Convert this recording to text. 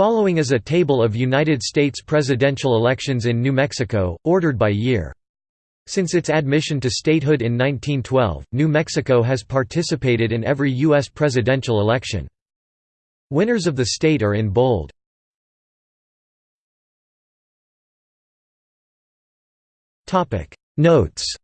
Following is a table of United States presidential elections in New Mexico, ordered by year. Since its admission to statehood in 1912, New Mexico has participated in every U.S. presidential election. Winners of the state are in bold. Notes